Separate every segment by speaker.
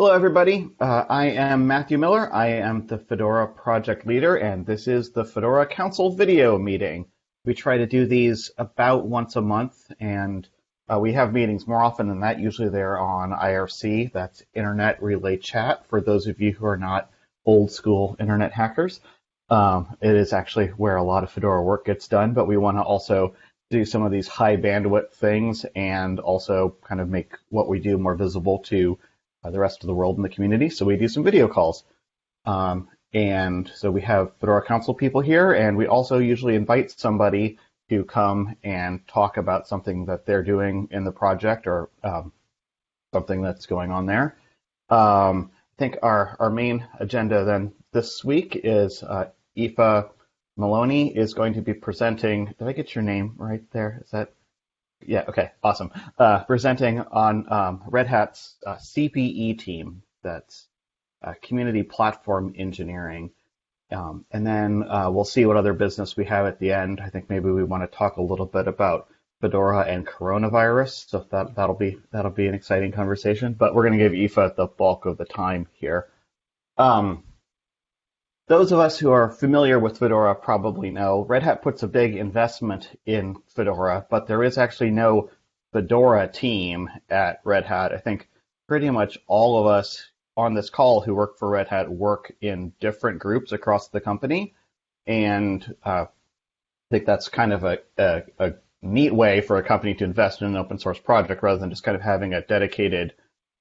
Speaker 1: Hello, everybody. Uh, I am Matthew Miller. I am the Fedora project leader, and this is the Fedora Council video meeting. We try to do these about once a month, and uh, we have meetings more often than that. Usually they're on IRC, that's Internet Relay Chat, for those of you who are not old school internet hackers. Um, it is actually where a lot of Fedora work gets done, but we want to also do some of these high bandwidth things and also kind of make what we do more visible to the rest of the world in the community. So we do some video calls. Um, and so we have Fedora Council people here, and we also usually invite somebody to come and talk about something that they're doing in the project or um, something that's going on there. Um, I think our, our main agenda then this week is uh, Aoife Moloney is going to be presenting. Did I get your name right there? Is that yeah, okay, awesome. Uh, presenting on um, Red Hat's uh, CPE team, that's uh, Community Platform Engineering. Um, and then uh, we'll see what other business we have at the end. I think maybe we want to talk a little bit about Fedora and coronavirus. So that that'll be that'll be an exciting conversation. But we're going to give Aoife the bulk of the time here. Um, those of us who are familiar with Fedora probably know Red Hat puts a big investment in Fedora, but there is actually no Fedora team at Red Hat. I think pretty much all of us on this call who work for Red Hat work in different groups across the company. And uh, I think that's kind of a, a, a neat way for a company to invest in an open source project rather than just kind of having a dedicated,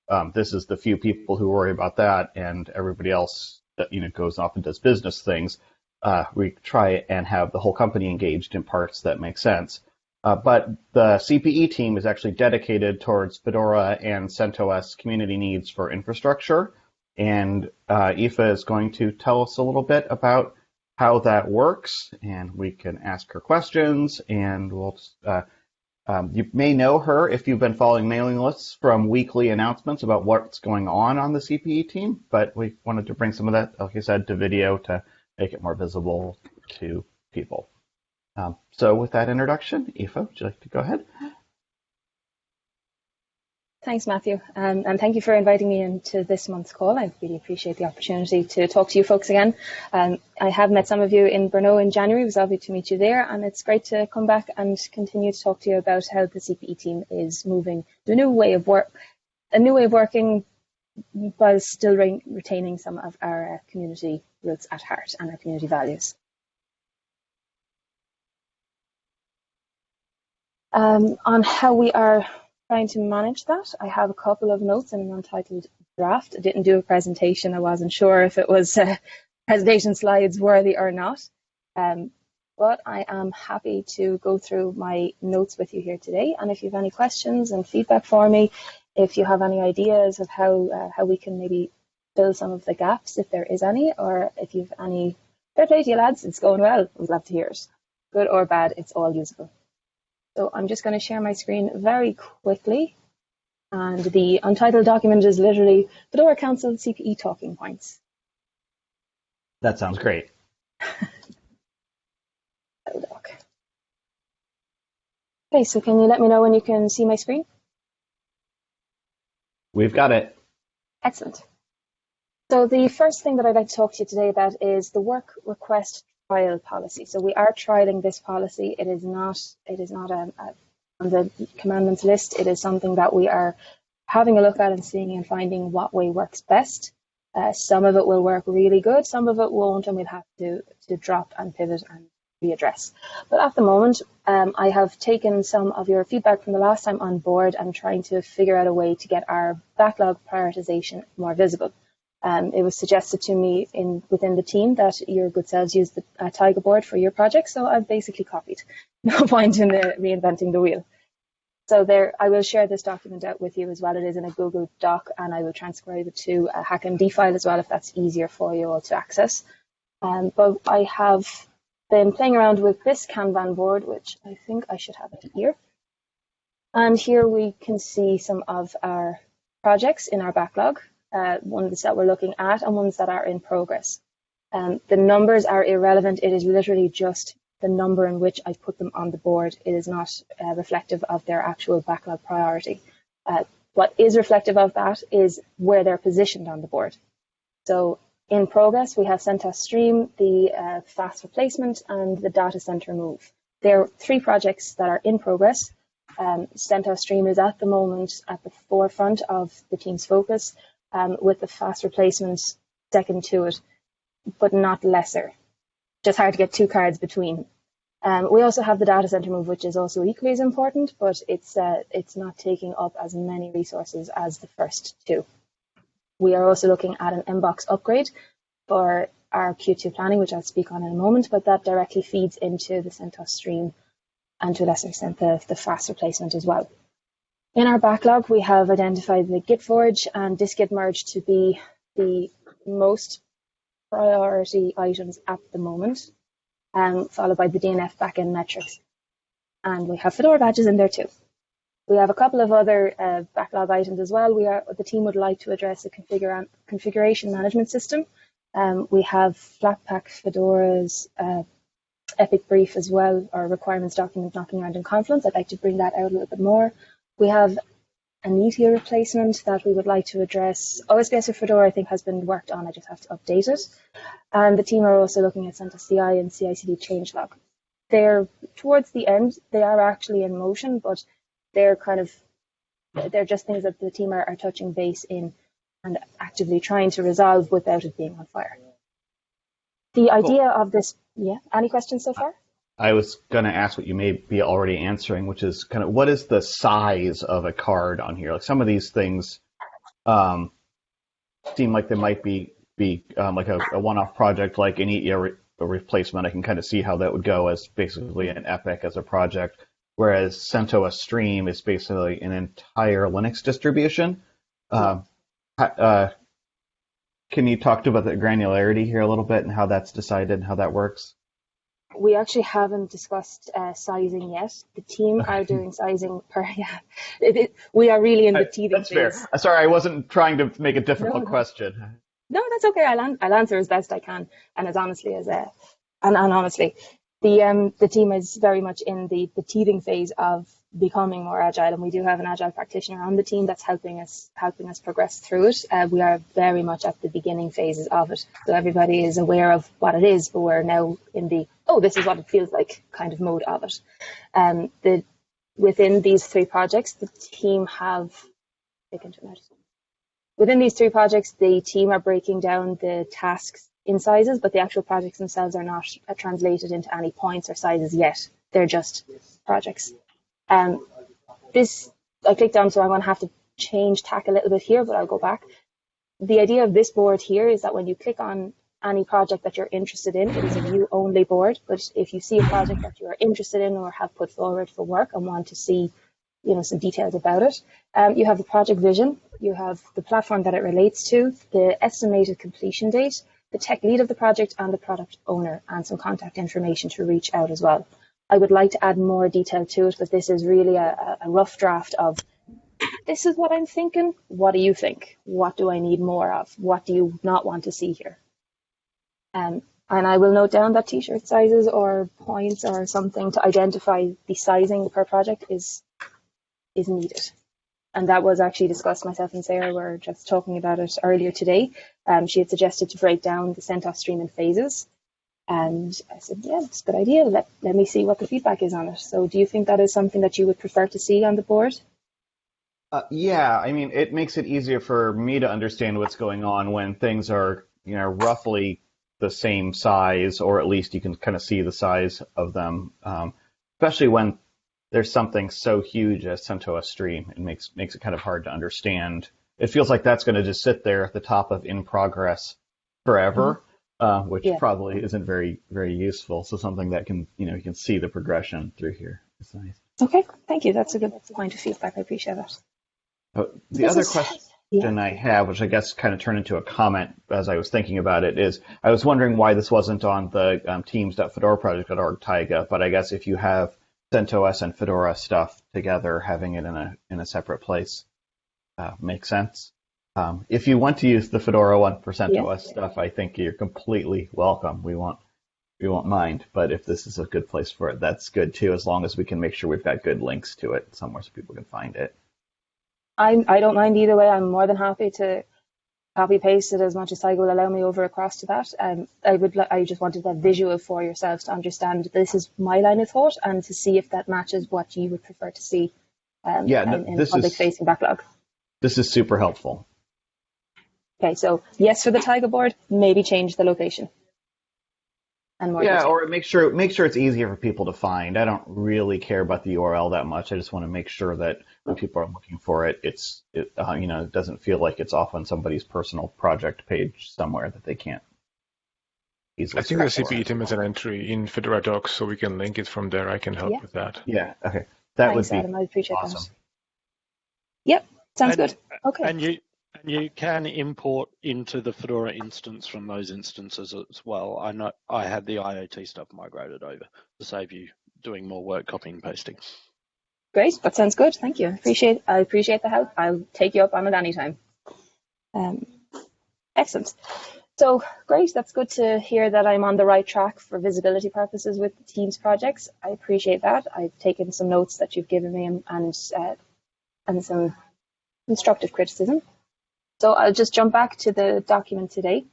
Speaker 1: um, this is the few people who worry about that and everybody else that you know goes off and does business things. Uh, we try and have the whole company engaged in parts that make sense. Uh, but the CPE team is actually dedicated towards Fedora and CentOS community needs for infrastructure. And uh, Aoife is going to tell us a little bit about how that works, and we can ask her questions, and we'll uh, um, you may know her if you've been following mailing lists from weekly announcements about what's going on on the CPE team, but we wanted to bring some of that, like I said, to video to make it more visible to people. Um, so with that introduction, Aoife, would you like to go ahead?
Speaker 2: Thanks, Matthew, um, and thank you for inviting me into this month's call. I really appreciate the opportunity to talk to you folks again. Um, I have met some of you in Brno in January. It was lovely to meet you there, and it's great to come back and continue to talk to you about how the CPE team is moving to a new way of work, a new way of working, while still re retaining some of our uh, community roots at heart and our community values. Um, on how we are trying to manage that. I have a couple of notes in an untitled draft. I didn't do a presentation. I wasn't sure if it was uh, presentation slides worthy or not. Um, but I am happy to go through my notes with you here today. And if you have any questions and feedback for me, if you have any ideas of how uh, how we can maybe fill some of the gaps, if there is any, or if you've any fair play to you lads, it's going well. We'd love to hear it. Good or bad, it's all useful. So I'm just going to share my screen very quickly. And the untitled document is literally Fedora Council CPE talking points.
Speaker 1: That sounds great.
Speaker 2: okay, so can you let me know when you can see my screen?
Speaker 1: We've got it.
Speaker 2: Excellent. So the first thing that I'd like to talk to you today about is the work request trial policy. So we are trialing this policy. It is not it is not a, a, on the commandments list. It is something that we are having a look at and seeing and finding what way works best. Uh, some of it will work really good, some of it won't, and we'll have to to drop and pivot and readdress. But at the moment, um, I have taken some of your feedback from the last time on board and trying to figure out a way to get our backlog prioritization more visible. Um, it was suggested to me in within the team that your good selves use the uh, Taiga board for your project, so I've basically copied. No point in reinventing the wheel. So there, I will share this document out with you as well. It is in a Google Doc, and I will transcribe it to a HackMD file as well if that's easier for you all to access. Um, but I have been playing around with this Kanban board, which I think I should have it here. And here we can see some of our projects in our backlog uh, ones that we're looking at and ones that are in progress. Um, the numbers are irrelevant. It is literally just the number in which I put them on the board. It is not uh, reflective of their actual backlog priority. Uh, What is reflective of that is where they're positioned on the board. So in progress, we have CentOS Stream, the uh, FAS replacement, and the data center move. There are three projects that are in progress. Um, CentOS Stream is at the moment at the forefront of the team's focus, um, with the FAS replacement second to it, but not lesser. Just hard to get two cards between. Um, we also have the data center move, which is also equally as important, but it's uh, it's not taking up as many resources as the first two. We are also looking at an inbox upgrade for our Q2 planning, which I'll speak on in a moment, but that directly feeds into the CentOS stream and to a lesser extent the, the FAS replacement as well. In our backlog, we have identified the Git forge and dist-git merge to be the most priority items at the moment, um, followed by the DNF backend metrics. And we have Fedora badges in there too. We have a couple of other uh, backlog items as well. We are the team would like to address the configura configuration management system. Um, we have Flatpak Fedora's uh, Epic Brief as well, or requirements document knocking around in Confluence. I'd like to bring that out a little bit more. We have a Netio replacement that we would like to address. OSBS for Fedora, I think, has been worked on. I just have to update it. And the team are also looking at CentOS CI and CI/CD changelog. They're towards the end. They are actually in motion, but they're kind of they're just things that the team are, are touching base in and actively trying to resolve without it being on fire. The idea cool. of this, yeah. Any questions so far?
Speaker 1: I was going to ask what you may be already answering, which is kind of what is the size of a card on here? Like some of these things um, seem like they might be be um, like a, a one-off project, like any re- replacement. I can kind of see how that would go as basically an Epic as a project, whereas CentOS Stream is basically an entire Linux distribution. Um, uh, can you talk about the granularity here a little bit and how that's decided and how that works?
Speaker 2: We actually haven't discussed uh, sizing yet. The team are doing sizing per yeah. It, it, we are really in the teething
Speaker 1: That's phase. fair. Uh, sorry, I wasn't trying to make a difficult no, question.
Speaker 2: No, that's okay. I'll, I'll answer as best I can and as honestly as uh, and, and honestly, the um the team is very much in the the teething phase of becoming more agile and we do have an agile practitioner on the team that's helping us helping us progress through it uh, we are very much at the beginning phases of it so everybody is aware of what it is but we're now in the oh this is what it feels like kind of mode of it. Um the within these three projects the team have within these three projects the team are breaking down the tasks in sizes but the actual projects themselves are not uh, translated into any points or sizes yet. They're just projects. Um, this, I clicked on, so I'm going to have to change tack a little bit here, but I'll go back. The idea of this board here is that when you click on any project that you're interested in, it is a view only board. But if you see a project that you are interested in or have put forward for work and want to see, you know, some details about it, um, you have the project vision, you have the platform that it relates to, the estimated completion date, the tech lead of the project, and the product owner, and some contact information to reach out as well. I would like to add more detail to it, but this is really a, a rough draft of this is what I'm thinking. What do you think? What do I need more of? What do you not want to see here? Um, and I will note down that t-shirt sizes or points or something to identify the sizing per project is is needed. And that was actually discussed. Myself and Sarah were just talking about it earlier today. Um, she had suggested to break down the CentOS stream in phases. And I said, yeah, it's a good idea. Let, let me see what the feedback is on it. So do you think that is something that you would prefer to see on the board?
Speaker 1: Uh, yeah, I mean, it makes it easier for me to understand what's going on when things are, you know, roughly the same size, or at least you can kind of see the size of them. Um, especially when there's something so huge as CentOS Stream, it makes makes it kind of hard to understand. It feels like that's going to just sit there at the top of in progress forever. Mm-hmm uh, which yeah. probably isn't very very useful. So something that can you know you can see the progression through here. It's nice.
Speaker 2: Okay, thank you. That's a good point of feedback. I appreciate that.
Speaker 1: Oh, the this other is, question yeah. I have, which I guess kind of turned into a comment as I was thinking about it, is I was wondering why this wasn't on the um, teams.fedoraproject.org Taiga, but I guess if you have CentOS and Fedora stuff together, having it in a in a separate place uh, makes sense. Um, if you want to use the Fedora 1% yeah. OS stuff, I think you're completely welcome. We won't we won't mind. But if this is a good place for it, that's good too, as long as we can make sure we've got good links to it somewhere so people can find it.
Speaker 2: I'm, I don't mind either way. I'm more than happy to copy paste it as much as Taiga will allow me over across to that. Um, I would, I just wanted that visual for yourselves to understand this is my line of thought and to see if that matches what you would prefer to see um,
Speaker 1: Yeah, no,
Speaker 2: in, in
Speaker 1: this
Speaker 2: public
Speaker 1: is-
Speaker 2: facing backlog.
Speaker 1: This is super helpful.
Speaker 2: Okay, so yes for the Taiga board, maybe change the location. And more
Speaker 1: Yeah,
Speaker 2: detail.
Speaker 1: or make sure make sure it's easier for people to find. I don't really care about the URL that much. I just want to make sure that when people are looking for it, it's it, uh, you know it doesn't feel like it's off on somebody's personal project page somewhere that they can't easily.
Speaker 3: I think the
Speaker 1: search for.
Speaker 3: CP item is an entry in Fedora Docs, so we can link it from there. I can help
Speaker 2: Yeah.
Speaker 3: with that.
Speaker 1: Yeah. Okay. That
Speaker 2: Thanks,
Speaker 1: would be
Speaker 2: Adam. I appreciate
Speaker 1: awesome.
Speaker 2: that. Yep, sounds
Speaker 4: And-
Speaker 2: good. Okay.
Speaker 4: And you and you can import into the Fedora instance from those instances as well. I know I had the IoT stuff migrated over to save you doing more work copying and pasting.
Speaker 2: Great, that sounds good. Thank you. Appreciate I appreciate the help. I'll take you up on it anytime. Um, excellent. So great. That's good to hear that I'm on the right track for visibility purposes with the Teams projects. I appreciate that. I've taken some notes that you've given me and and, uh, and some constructive criticism. So I'll just jump back to the document today.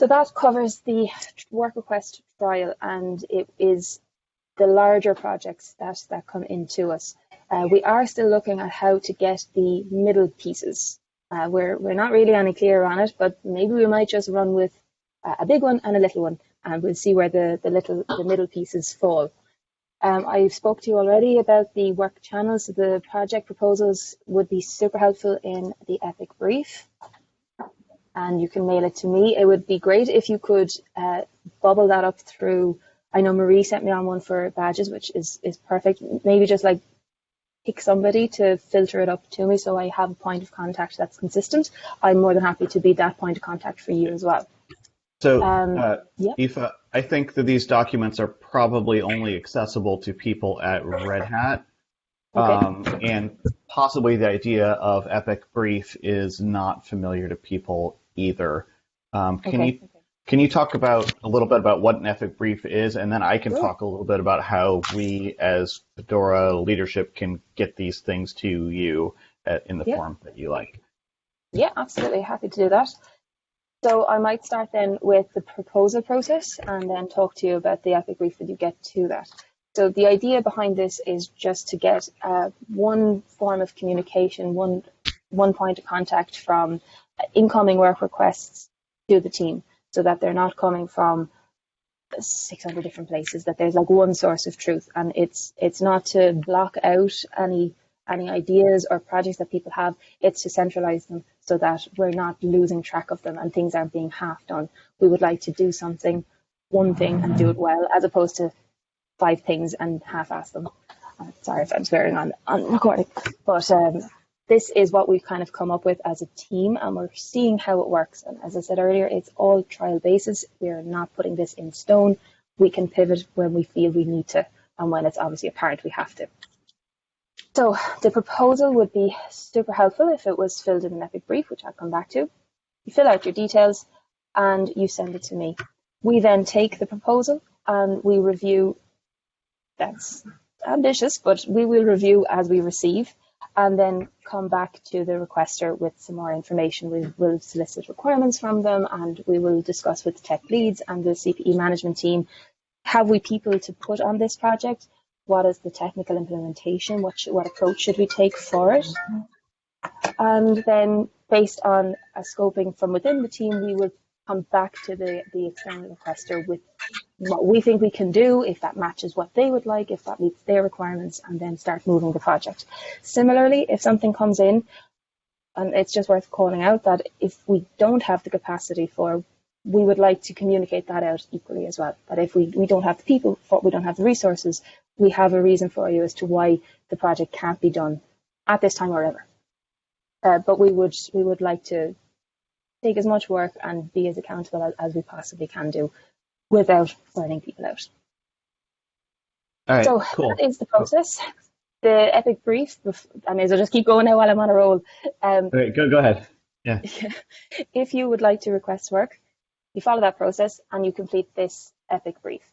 Speaker 2: So that covers the work request trial, and it is the larger projects that, that come into us. Uh, we are still looking at how to get the middle pieces. Uh, we're, we're not really any clearer on it, but maybe we might just run with uh, a big one and a little one, and we'll see where the, the little the middle pieces fall. Um, I spoke to you already about the work channels. So the project proposals would be super helpful in the Epic brief, and you can mail it to me. It would be great if you could uh, bubble that up through. I know Marie sent me on one for badges, which is is perfect. Maybe just like pick somebody to filter it up to me, so I have a point of contact that's consistent. I'm more than happy to be that point of contact for you as well.
Speaker 1: So,
Speaker 2: Um,
Speaker 1: uh,
Speaker 2: yeah.
Speaker 1: Aoife, I think that these documents are probably only accessible to people at Red Hat.
Speaker 2: Okay.
Speaker 1: Um, and possibly the idea of Epic Brief is not familiar to people either. Um, can
Speaker 2: Okay.
Speaker 1: you can you talk about a little bit about what an Epic Brief is, and then I can
Speaker 2: Sure.
Speaker 1: talk a little bit about how we as Fedora leadership can get these things to you at, in the
Speaker 2: Yeah.
Speaker 1: form that you like.
Speaker 2: Yeah, absolutely. Happy to do that. So I might start then with the proposal process and then talk to you about the epic brief when you get to that. So the idea behind this is just to get uh, one form of communication, one one point of contact from incoming work requests to the team, so that they're not coming from 600 different places. That there's like one source of truth, and it's it's not to block out any any ideas or projects that people have. It's to centralize them so that we're not losing track of them and things aren't being half done. We would like to do something, one thing, and do it well, as opposed to five things and half-ass them. Uh, sorry if I'm swearing on on recording, but um, this is what we've kind of come up with as a team, and we're seeing how it works. And as I said earlier, it's all trial basis. We're not putting this in stone. We can pivot when we feel we need to, and when it's obviously apparent we have to. So the proposal would be super helpful if it was filled in an epic brief, which I'll come back to. You fill out your details and you send it to me. We then take the proposal and we review. That's ambitious, but we will review as we receive and then come back to the requester with some more information. We will solicit requirements from them and we will discuss with the tech leads and the CPE management team. Have we people to put on this project? What is the technical implementation? What, should, what approach should we take for it? And then, based on a scoping from within the team, we will come back to the, the external requester with what we think we can do, if that matches what they would like, if that meets their requirements, and then start moving the project. Similarly, if something comes in, and it's just worth calling out that if we don't have the capacity for, we would like to communicate that out equally as well. That if we, we don't have the people, for, we don't have the resources, we have a reason for you as to why the project can't be done at this time or ever. Uh, but we would we would like to take as much work and be as accountable as, as we possibly can do without burning people out.
Speaker 1: All right,
Speaker 2: so
Speaker 1: cool.
Speaker 2: that is the process. The epic brief, I may as well just keep going now while I'm on a roll. Um,
Speaker 1: right, go go ahead. Yeah.
Speaker 2: if you would like to request work, you follow that process and you complete this epic brief.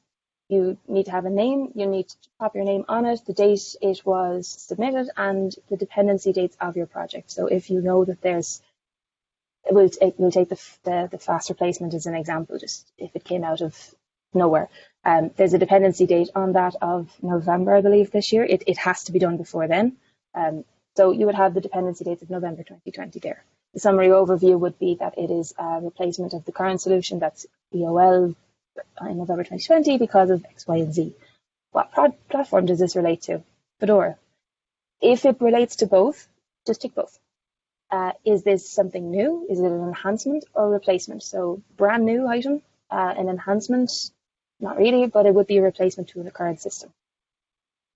Speaker 2: You need to have a name, you need to pop your name on it, the date it was submitted, and the dependency dates of your project. So if you know that there's, we'll take, we'll take the, the, the FAS replacement as an example, just if it came out of nowhere. Um, there's a dependency date on that of November, I believe, this year. It, it has to be done before then. Um, so you would have the dependency dates of November 2020 there. The summary overview would be that it is a replacement of the current solution that's EOL in November 2020 because of X, Y, and Z. What platform does this relate to? Fedora. If it relates to both, just tick both. Uh, is this something new? Is it an enhancement or a replacement? So brand new item, uh, an enhancement, not really, but it would be a replacement to the current system.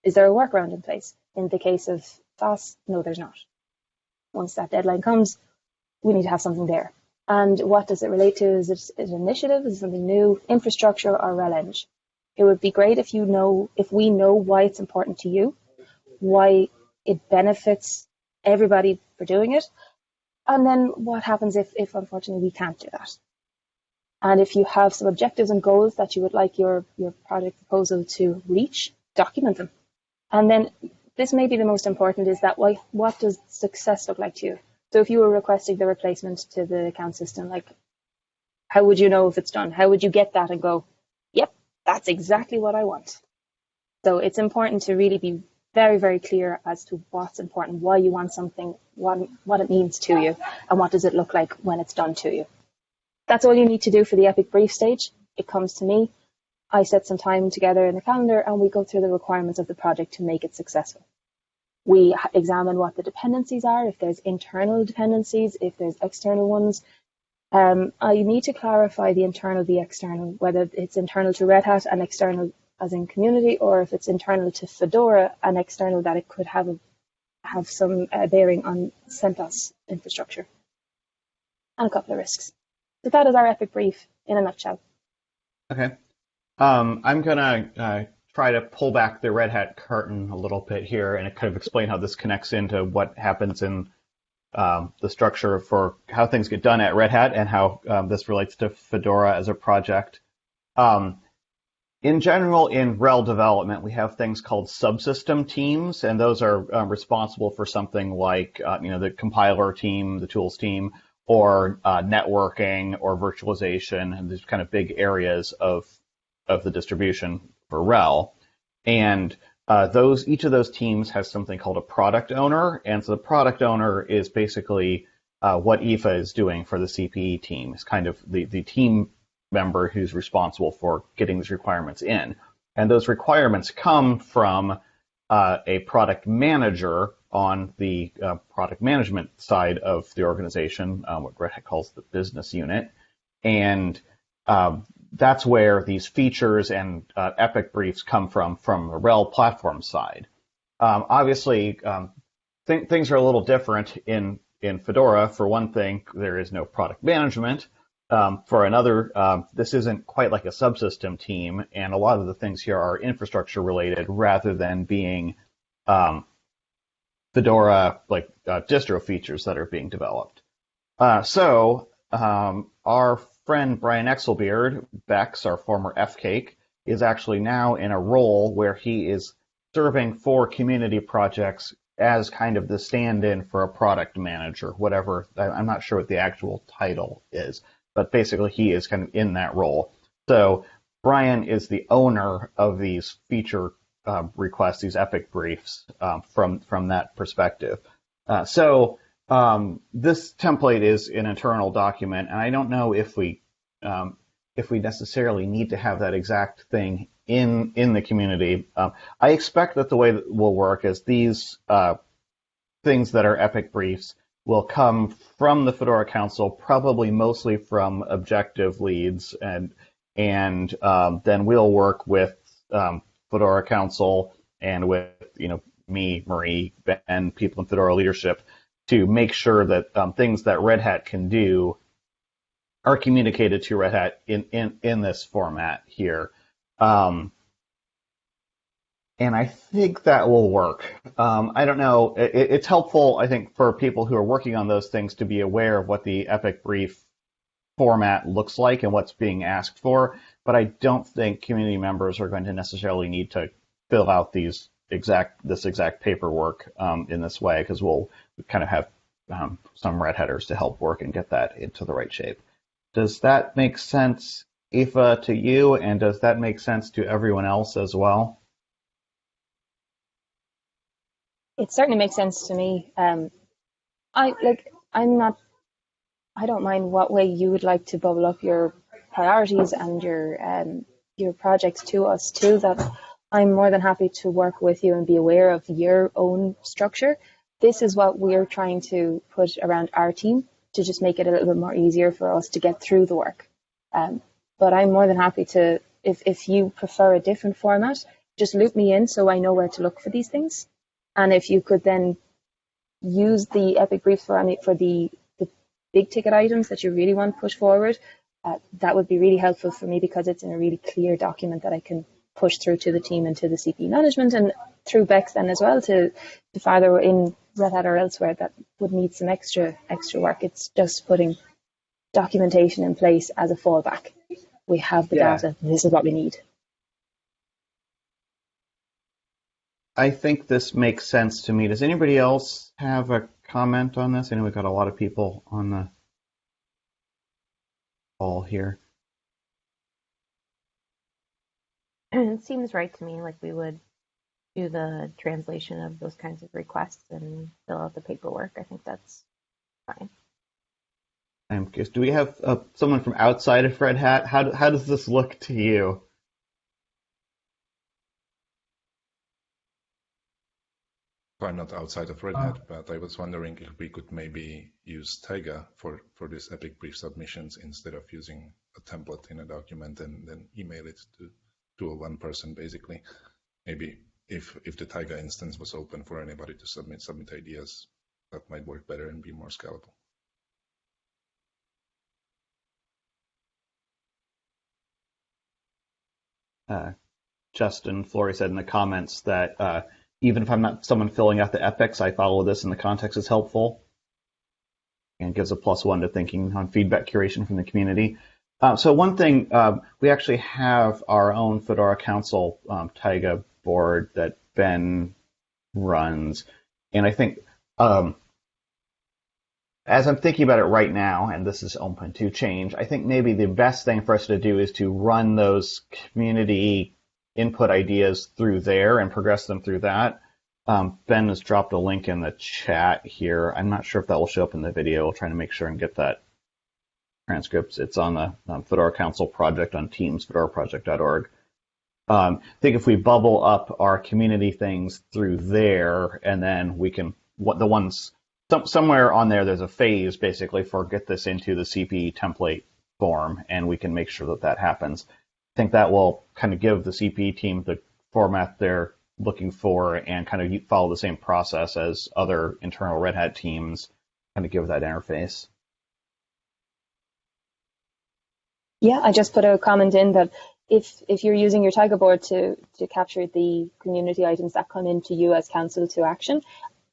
Speaker 2: Is there a workaround in place? In the case of FAS, no, there's not. Once that deadline comes, we need to have something there. And what does it relate to? Is it an initiative? Is it something new? Infrastructure or RelEng? It would be great if you know, if we know why it's important to you, why it benefits everybody for doing it, and then what happens if, if unfortunately we can't do that. And if you have some objectives and goals that you would like your, your project proposal to reach, document them. And then this may be the most important is that why, what does success look like to you? So if you were requesting the replacement to the account system, like how would you know if it's done? How would you get that and go, yep, that's exactly what I want. So it's important to really be very, very clear as to what's important, why you want something, what, what it means to you, and what does it look like when it's done to you. That's all you need to do for the epic brief stage. It comes to me. I set some time together in the calendar and we go through the requirements of the project to make it successful. We examine what the dependencies are, if there's internal dependencies, if there's external ones. Um, I need to clarify the internal, the external, whether it's internal to Red Hat and external as in community, or if it's internal to Fedora and external that it could have a, have some uh, bearing on CentOS infrastructure and a couple of risks. So that is our epic brief in a nutshell.
Speaker 1: Okay. Um, I'm going to uh, try to pull back the Red Hat curtain a little bit here and kind of explain how this connects into what happens in um, the structure for how things get done at Red Hat and how um, this relates to Fedora as a project. Um, in general, in RHEL development, we have things called subsystem teams, and those are um, responsible for something like, uh, you know, the compiler team, the tools team, or uh, networking or virtualization, and these kind of big areas of of the distribution RHEL. And uh, those each of those teams has something called a product owner, and so the product owner is basically uh, what Aoife is doing for the CPE team. It's kind of the the team member who's responsible for getting these requirements in, and those requirements come from uh, a product manager on the uh, product management side of the organization, um, what Hat calls the business unit. And um, that's where these features and uh, Epic briefs come from, from the RHEL platform side. Um, obviously, um, th- things are a little different in, in Fedora. For one thing, there is no product management. Um, for another, um, this isn't quite like a subsystem team, and a lot of the things here are infrastructure related rather than being um, Fedora like uh, distro features that are being developed. Uh, so um, our friend Brian Exelbierd, Bex, our former FCAIC, is actually now in a role where he is serving for community projects as kind of the stand-in for a product manager, whatever. I'm not sure what the actual title is, but basically he is kind of in that role. So Brian is the owner of these feature uh, requests, these epic briefs um, from from that perspective. Uh, so um, this template is an internal document, and I don't know if we um, if we necessarily need to have that exact thing in in the community. Um, I expect that the way that will work is these uh, things that are epic briefs will come from the Fedora Council, probably mostly from objective leads, and and um, then we'll work with um, Fedora Council and with you know me, Marie, Ben, people in Fedora leadership to make sure that um, things that Red Hat can do are communicated to Red Hat in in, in this format here. Um, and I think that will work. Um, I don't know. It, it's helpful, I think, for people who are working on those things to be aware of what the Epic brief format looks like and what's being asked for, but I don't think community members are going to necessarily need to fill out these exact this exact paperwork um, in this way because we'll kind of have um, some Red Hatters to help work and get that into the right shape. Does that make sense, Aoife, to you, and does that make sense to everyone else as well?
Speaker 2: It certainly makes sense to me. Um, I like. I'm not. I don't mind what way you would like to bubble up your priorities and your um, your projects to us too. That I'm more than happy to work with you and be aware of your own structure. This is what we're trying to put around our team to just make it a little bit more easier for us to get through the work. Um, but I'm more than happy to, if, if you prefer a different format, just loop me in so I know where to look for these things. And if you could then use the epic briefs for for the, the big ticket items that you really want to push forward, uh, that would be really helpful for me because it's in a really clear document that I can push through to the team and to the CP management and through Bex then as well to, to farther in Red Hat or elsewhere that would need some extra extra work. It's just putting documentation in place as a fallback. We have the
Speaker 1: Yeah.
Speaker 2: data. This is what we need.
Speaker 1: I think this makes sense to me. Does anybody else have a comment on this? I know we've got a lot of people on the call here.
Speaker 5: it seems right to me like we would do the translation of those kinds of requests and fill out the paperwork. I think that's fine.
Speaker 1: I'm curious, do we have uh, someone from outside of Red Hat? How, how does this look to you?
Speaker 6: I'm not outside of Red Hat, but I was wondering if we could maybe use Taiga for, for these epic brief submissions instead of using a template in a document and then email it to, to a one person basically. Maybe if if the Taiga instance was open for anybody to submit submit ideas, that might work better and be more scalable.
Speaker 1: Uh, Justin Flory said in the comments that uh, even if I'm not someone filling out the epics, I follow this and the context is helpful. And gives a plus one to thinking on feedback curation from the community. Uh, so one thing, um, we actually have our own Fedora Council um, Taiga board that Ben runs. And I think um, as I'm thinking about it right now, and this is open to change, I think maybe the best thing for us to do is to run those community input ideas through there and progress them through that. Um, ben has dropped a link in the chat here. I'm not sure if that will show up in the video. We'll try to make sure and get that transcripts. It's on the um, Fedora Council project on Teams, fedoraproject.org. Um, I think if we bubble up our community things through there, and then we can what the ones some, somewhere on there, there's a phase basically for get this into the CP template form, and we can make sure that that happens. I think that will kind of give the CP team the format they're looking for and kind of follow the same process as other internal Red Hat teams, kind of give that interface.
Speaker 2: Yeah, I just put a comment in that if if you're using your Taiga board to to capture the community items that come into you as council to action,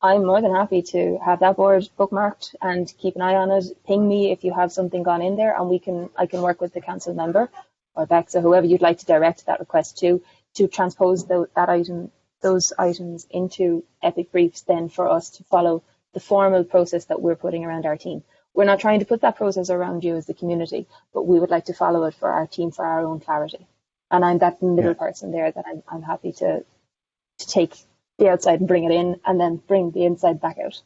Speaker 2: I'm more than happy to have that board bookmarked and keep an eye on it. Ping me if you have something gone in there, and we can I can work with the council member or Bex or whoever you'd like to direct that request to to transpose the, that item those items into epic briefs then for us to follow the formal process that we're putting around our team. We're not trying to put that process around you as the community, but we would like to follow it for our team for our own clarity. And I'm that middle
Speaker 1: Yeah.
Speaker 2: person there that I'm, I'm happy to to take the outside and bring it in and then bring the inside back out.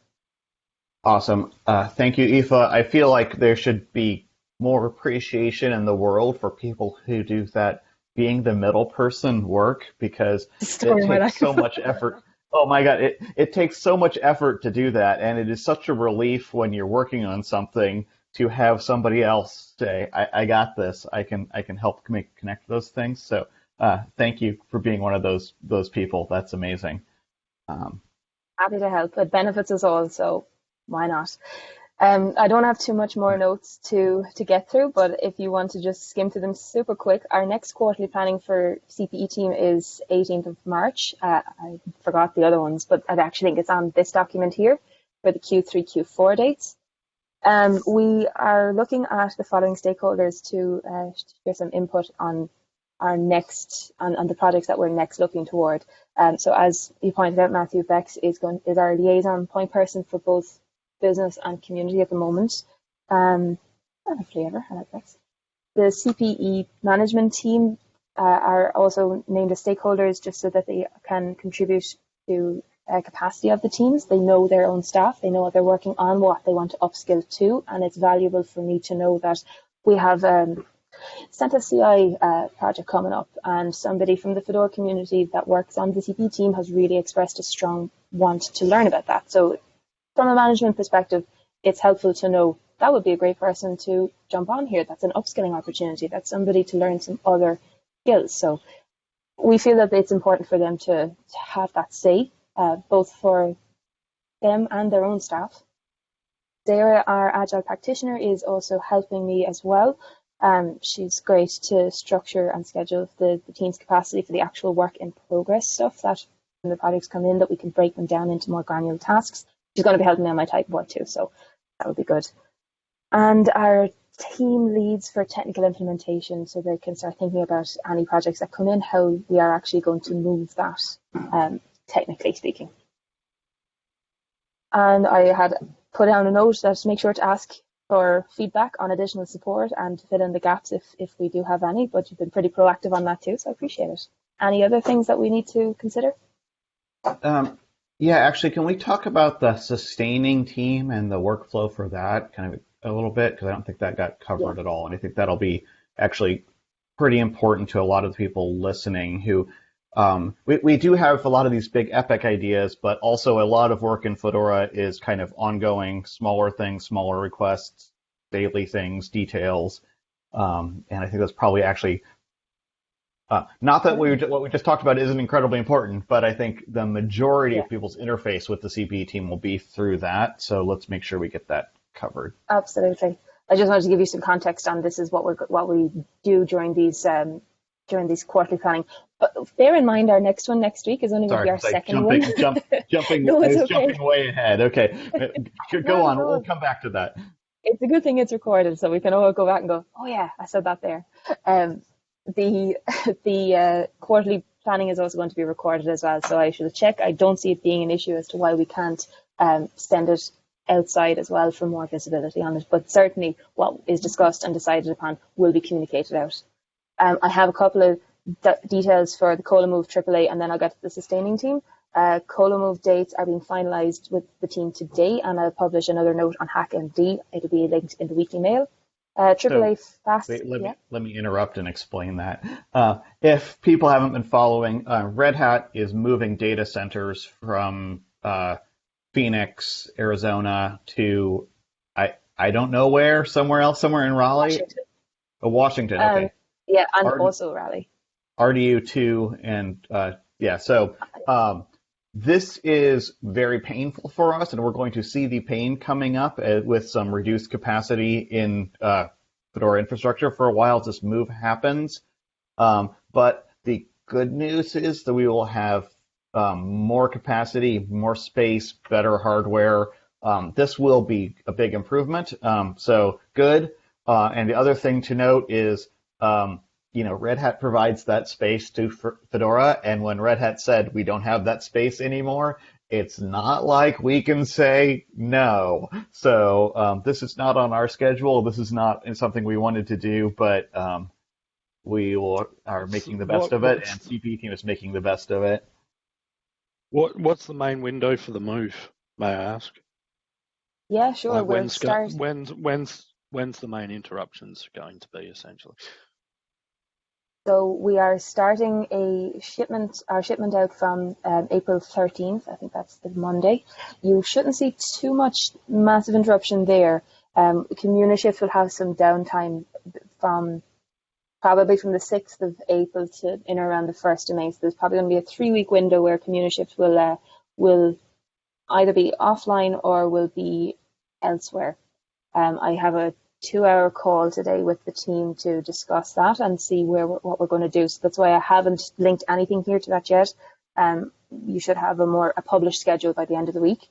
Speaker 1: Awesome. Uh, thank you, Aoife. I feel like there should be more appreciation in the world for people who do that being the middle person work because
Speaker 2: story
Speaker 1: it takes so much effort. Oh my God, it, it takes so much effort to do that. And it is such a relief when you're working on something to have somebody else say, I, I got this. I can, I can help make, connect those things. So, uh, thank you for being one of those, those people. That's amazing. Um,
Speaker 2: happy to help. It benefits us all, so why not? Um, I don't have too much more notes to to get through, but if you want to just skim through them super quick, our next quarterly planning for CPE team is 18th of March. Uh, I forgot the other ones, but I actually think it's on this document here for the Q3, Q4 dates. Um, we are looking at the following stakeholders to uh, share some input on our next on, on the projects that we're next looking toward. Um, so as you pointed out, Matthew Bex is going is our liaison point person for both business and community at the moment. Um, and I like Bex. The CPE management team uh, are also named as stakeholders just so that they can contribute to uh, capacity of the teams. They know their own staff, they know what they're working on, what they want to upskill to, and it's valuable for me to know that we have um, CentOS CI uh, project coming up, and somebody from the Fedora community that works on the CP team has really expressed a strong want to learn about that. So, from a management perspective, it's helpful to know that would be a great person to jump on here. That's an upskilling opportunity. That's somebody to learn some other skills. So, we feel that it's important for them to, to have that say, uh, both for them and their own staff. Sarah, our agile practitioner, is also helping me as well um, she's great to structure and schedule the, the team's capacity for the actual work in progress stuff that when the projects come in that we can break them down into more granular tasks. She's going to be helping me on my type board too, so that would be good. And our team leads for technical implementation so they can start thinking about any projects that come in, how we are actually going to move that, um, technically speaking. And I had put down a note that make sure to ask for feedback on additional support and to fill in the gaps if, if we do have any, but you've been pretty proactive on that too, so I appreciate it. Any other things that we need to consider?
Speaker 1: Um, yeah, actually, can we talk about the sustaining team and the workflow for that kind of a little bit? Because I don't think that got covered yeah. at all. And I think that'll be actually pretty important to a lot of the people listening who um, we, we do have a lot of these big epic ideas, but also a lot of work in Fedora is kind of ongoing, smaller things, smaller requests, daily things, details. Um, and I think that's probably actually uh, not that we what we just talked about isn't incredibly important, but I think the majority yeah. of people's interface with the CPE team will be through that. So let's make sure we get that covered.
Speaker 2: Absolutely. I just wanted to give you some context on this is what we what we do during these um, during these quarterly planning. But bear in mind, our next one next week is only going to be our second
Speaker 1: jumping,
Speaker 2: one.
Speaker 1: Jump, jumping, no, it's okay. jumping way ahead. Okay, go no, on. No. We'll come back to that.
Speaker 2: It's a good thing it's recorded, so we can all go back and go, "Oh yeah, I said that there." Um, the the uh, quarterly planning is also going to be recorded as well, so I should check. I don't see it being an issue as to why we can't um, send it outside as well for more visibility on it. But certainly, what is discussed and decided upon will be communicated out. Um, I have a couple of details for the COLA move AAA, and then I'll get to the sustaining team. Uh, Colamove dates are being finalised with the team today, and I'll publish another note on HackMD. It'll be linked in the weekly mail. Uh, AAA so, FAS.
Speaker 1: Wait, let,
Speaker 2: yeah.
Speaker 1: me, let me interrupt and explain that. Uh, if people haven't been following, uh, Red Hat is moving data centers from uh, Phoenix, Arizona to I I don't know where, somewhere else, somewhere in Raleigh.
Speaker 2: Washington.
Speaker 1: Oh, Washington. Okay.
Speaker 2: Um, yeah, and also Raleigh.
Speaker 1: RDU2 and uh, yeah, so um, this is very painful for us, and we're going to see the pain coming up uh, with some reduced capacity in uh, Fedora infrastructure for a while as this move happens. Um, but the good news is that we will have um, more capacity, more space, better hardware. Um, this will be a big improvement. Um, so good. Uh, and the other thing to note is um, you know, Red Hat provides that space to Fedora, and when Red Hat said we don't have that space anymore, it's not like we can say no. So um, this is not on our schedule. This is not something we wanted to do, but um, we will, are making the best what, of it, and CP team is making the best of it.
Speaker 4: What What's the main window for the move? May I ask?
Speaker 2: Yeah, sure.
Speaker 4: Like when's, start... when's when's when's the main interruptions going to be essentially?
Speaker 2: So we are starting a shipment, our shipment out from um, April 13th. I think that's the Monday. You shouldn't see too much massive interruption there. Um, Communishift will have some downtime from probably from the 6th of April to in around the 1st of May. So there's probably going to be a three week window where Communishift will, uh, will either be offline or will be elsewhere. Um, I have a two-hour call today with the team to discuss that and see where what we're going to do. So that's why I haven't linked anything here to that yet. Um, you should have a more a published schedule by the end of the week.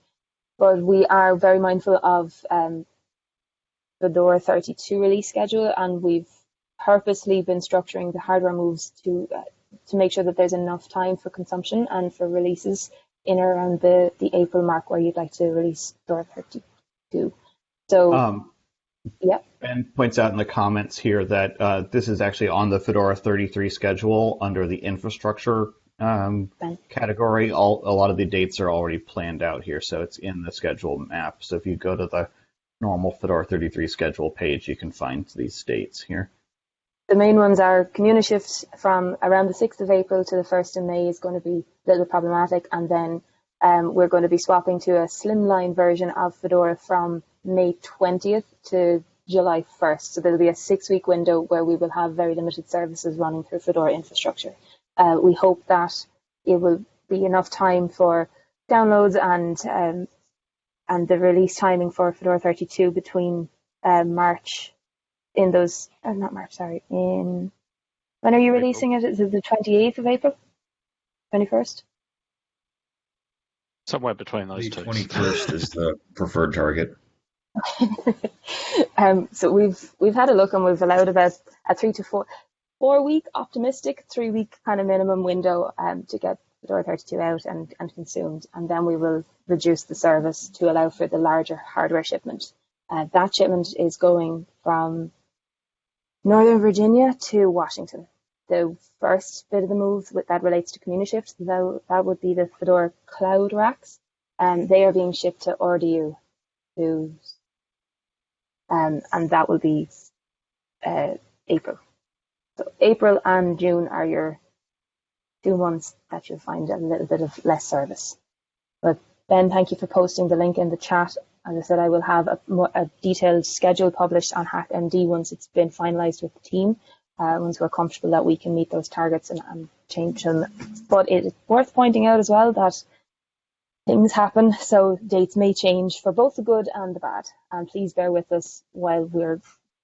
Speaker 2: But we are very mindful of um, Fedora 32 release schedule, and we've purposely been structuring the hardware moves to uh, to make sure that there's enough time for consumption and for releases in around the, the April mark where you'd like to release Fedora 32. So,
Speaker 1: Um,
Speaker 2: yeah.
Speaker 1: Ben points out in the comments here that uh, this is actually on the Fedora 33 schedule under the infrastructure um, category. All a lot of the dates are already planned out here, so it's in the schedule map. So if you go to the normal Fedora 33 schedule page, you can find these dates here.
Speaker 2: The main ones are community Communishift from around the 6th of April to the 1st of May is going to be a little problematic, and then um, we're going to be swapping to a slimline version of Fedora from May 20th to July 1st. So there'll be a six week window where we will have very limited services running through Fedora infrastructure. Uh, we hope that it will be enough time for downloads and um, and the release timing for Fedora 32 between uh, March in those, uh, not March, sorry, in, when are you
Speaker 3: April.
Speaker 2: releasing it? Is it the 28th of April? 21st?
Speaker 4: Somewhere between those
Speaker 7: The
Speaker 4: two.
Speaker 7: 21st is the preferred target.
Speaker 2: um, so we've we've had a look and we've allowed about a three to four four week optimistic three week kind of minimum window um, to get Fedora 32 out and, and consumed and then we will reduce the service to allow for the larger hardware shipment. Uh, that shipment is going from Northern Virginia to Washington. The first bit of the move with, that relates to Communishift, that, that would be the Fedora Cloud Racks. Um, they are being shipped to RDU, who's um, and that will be uh, April. So April and June are your two months that you'll find a little bit of less service. But Ben, thank you for posting the link in the chat. As I said, I will have a, a detailed schedule published on HackMD once it's been finalised with the team. Uh, once we're comfortable that we can meet those targets and, and change them. But it is worth pointing out as well that things happen, so dates may change for both the good and the bad. And please bear with us while we're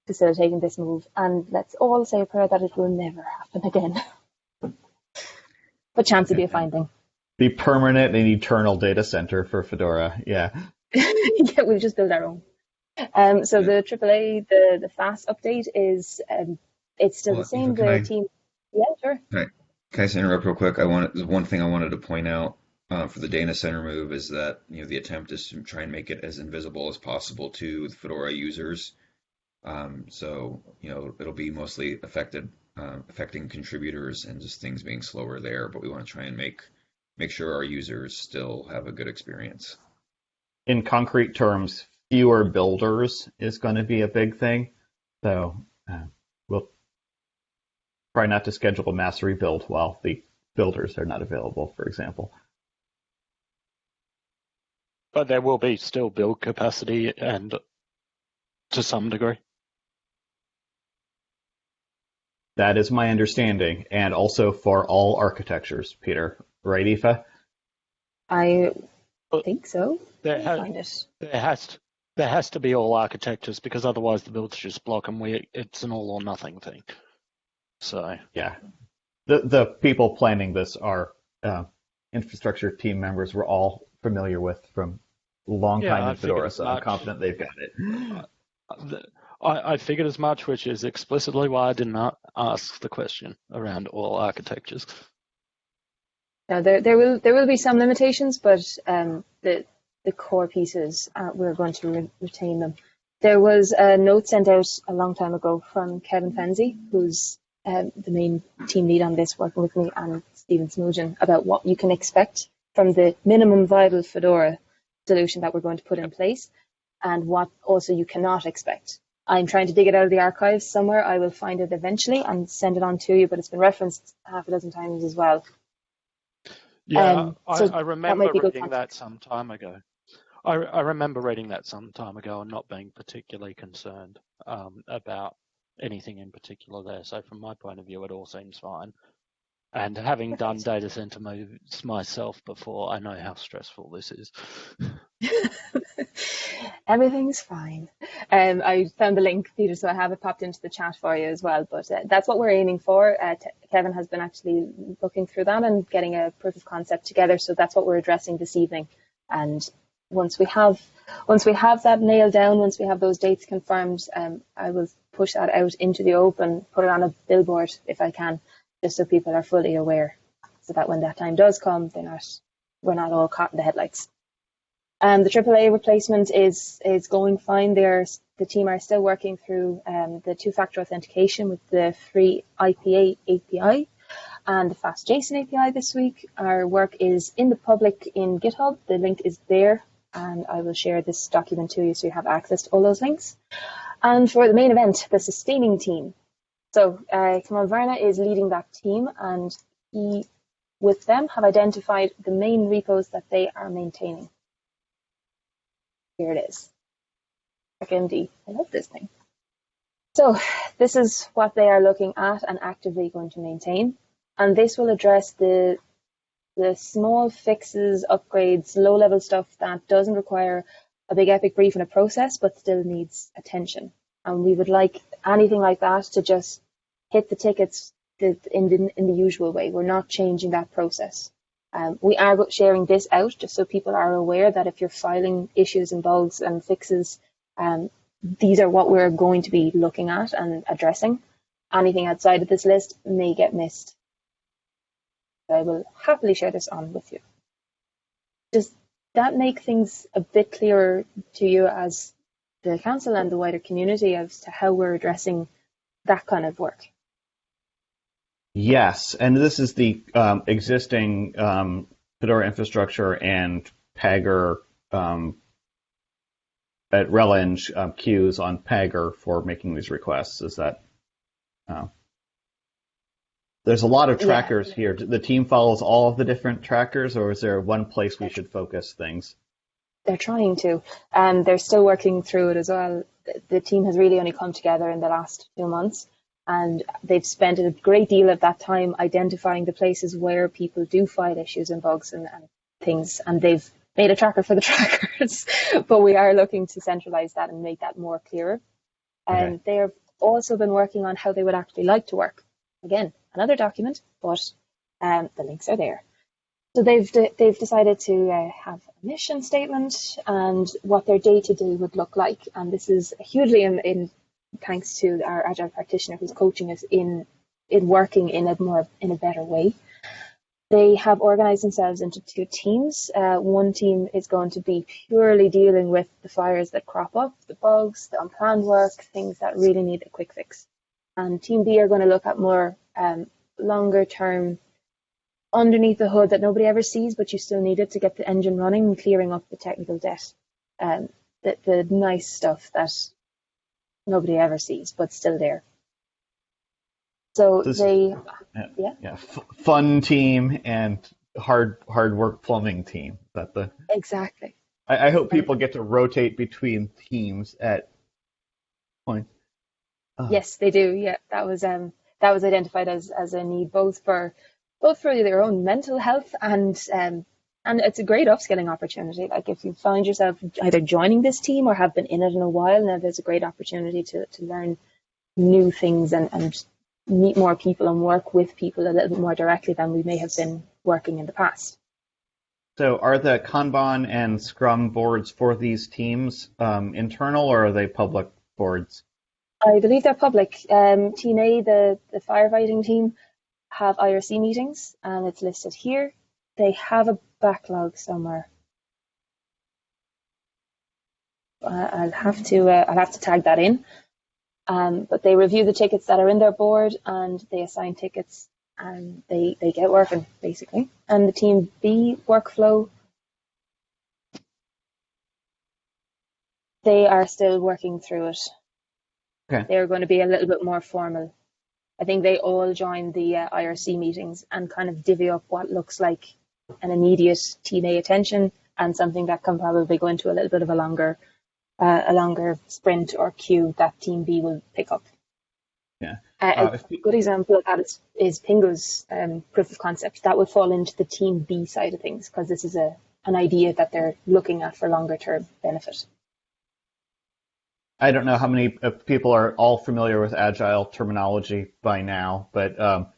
Speaker 2: facilitating this move. And let's all say a prayer that it will never happen again. but chance would be a fine thing.
Speaker 1: The permanent and eternal data center for Fedora. Yeah.
Speaker 2: yeah, we'll just build our own. Um, so the AAA, the the fast update is um, it's still
Speaker 7: Well,
Speaker 2: the same. The
Speaker 7: I-
Speaker 2: team, yeah, sure.
Speaker 7: Can I just interrupt real quick? I wanted one thing I wanted to point out uh, for the data center move is that you know the attempt is to try and make it as invisible as possible to the Fedora users. Um, so you know it'll be mostly affected uh, affecting contributors and just things being slower there. But we want to try and make make sure our users still have a good experience.
Speaker 1: In concrete terms, fewer builders is going to be a big thing. So uh, we'll try not to schedule a mass rebuild while the builders are not available, for example.
Speaker 4: But there will be still build capacity and to some degree.
Speaker 1: That is my understanding, and also for all architectures, Peter. Right, Aoife?
Speaker 2: I think so.
Speaker 4: There,
Speaker 2: I'll
Speaker 4: ha-
Speaker 2: find it.
Speaker 4: there has to, there has to be all architectures because otherwise the builds just block and we it's an all or nothing thing. So
Speaker 1: Yeah. The the people planning this are uh, infrastructure team members we're all familiar with from long time
Speaker 4: I
Speaker 1: in Fedora,
Speaker 4: figured
Speaker 1: so I'm confident they've got it.
Speaker 4: uh, I, I figured as much, which is explicitly why I did not ask the question around all architectures.
Speaker 2: Now there there will there will be some limitations, but um, the the core pieces uh, we're going to re- retain them. There was a note sent out a long time ago from Kevin Fenzi, who's um, the main team lead on this, working with me and Stephen Smoogen, about what you can expect from the minimum viable Fedora solution that we're going to put in place, and what also you cannot expect. I'm trying to dig it out of the archives somewhere. I will find it eventually and send it on to you, but it's been referenced half a dozen times as well.
Speaker 4: Yeah,
Speaker 2: Um,
Speaker 4: I,
Speaker 2: so
Speaker 4: I
Speaker 2: that
Speaker 4: remember
Speaker 2: good
Speaker 4: reading that some time ago. I, I remember reading that some time ago and not being particularly concerned um, about anything in particular there. So from my point of view, it all seems fine. And having done data center moves myself before, I know how stressful this is.
Speaker 2: Everything's fine. Um, I found the link, Peter, so I have it popped into the chat for you as well. But uh, that's what we're aiming for. Uh, Kevin has been actually looking through that and getting a proof of concept together. So that's what we're addressing this evening. And once we have once we have that nailed down, once we have those dates confirmed, um, I will push that out into the open, put it on a billboard if I can, just so people are fully aware, so that when that time does come, they're not we're not all caught in the headlights. Um, the AAA replacement is is going fine. They're, the team are still working through um, the two-factor authentication with the free IPA API and the FAS JSON API this week. Our work is in the public in GitHub. The link is there, and I will share this document to you so you have access to all those links. And for the main event, the sustaining team. So uh, Kamal Varna is leading that team, and he, with them, have identified the main repos that they are maintaining. Here it is. MD. I love this thing. So this is what they are looking at and actively going to maintain. And this will address the the small fixes, upgrades, low level stuff that doesn't require a big epic brief and a process, but still needs attention. And we would like anything like that to just hit the tickets in the, in the usual way. We're not changing that process. Um, we are sharing this out just so people are aware that if you're filing issues and bugs and fixes, um, these are what we're going to be looking at and addressing. Anything outside of this list may get missed. I will happily share this on with you. Does that make things a bit clearer to you as the council and the wider community as to how we're addressing that kind of work?
Speaker 1: Yes, and this is the um, existing um, Fedora infrastructure and Pagure um, at Releng um, queues on Pagure for making these requests. Is that? Uh, there's a lot of trackers yeah. here. The team follows all of the different trackers, or is there one place we should focus things?
Speaker 2: They're trying to, and um, they're still working through it as well. The team has really only come together in the last few months and they've spent a great deal of that time identifying the places where people do file issues and bugs and, and things, and they've made a tracker for the trackers. but we are looking to centralize that and make that more clearer. And okay. they have also been working on how they would actually like to work. Again, another document, but um, the links are there. So they've de- they've decided to uh, have a mission statement and what their day to day would look like, and this is hugely in, in thanks to our agile practitioner who's coaching us in in working in a more in a better way. They have organized themselves into two teams. Uh, one team is going to be purely dealing with the fires that crop up, the bugs, the unplanned work, things that really need a quick fix. And team B are going to look at more um, longer term underneath the hood that nobody ever sees, but you still need it to get the engine running and clearing up the technical debt. Um, the, the nice stuff that nobody ever sees, but still there. So this, they,
Speaker 1: yeah, yeah, yeah f- fun team and hard hard work plumbing team. That the
Speaker 2: exactly.
Speaker 1: I, I, hope people get to rotate between teams at point.
Speaker 2: Uh, yes, they do. Yeah, that was um that was identified as as a need both for both for their own mental health and um and it's a great upskilling opportunity. Like if you find yourself either joining this team or have been in it in a while, now there's a great opportunity to, to learn new things and, and meet more people and work with people a little bit more directly than we may have been working in the past.
Speaker 1: So, are the Kanban and Scrum boards for these teams um, internal or are they public boards?
Speaker 2: I believe they're public. Um, team A, the, the firefighting team, have IRC meetings and it's listed here. They have a backlog somewhere. I'll have to uh, I'll have to tag that in. Um, but they review the tickets that are in their board and they assign tickets and they they get working basically. And the team B workflow, they are still working through it. Okay. They're going to be a little bit more formal. I think they all join the uh, IRC meetings and kind of divvy up what looks like an immediate team A attention and something that can probably go into a little bit of a longer uh, a longer sprint or queue that team B will pick up.
Speaker 1: Yeah.
Speaker 2: Uh, a good example of that is, is Pingou's um, proof of concept. That would fall into the team B side of things because this is a an idea that they're looking at for longer term benefit.
Speaker 1: I don't know how many uh, people are all familiar with agile terminology by now, but um,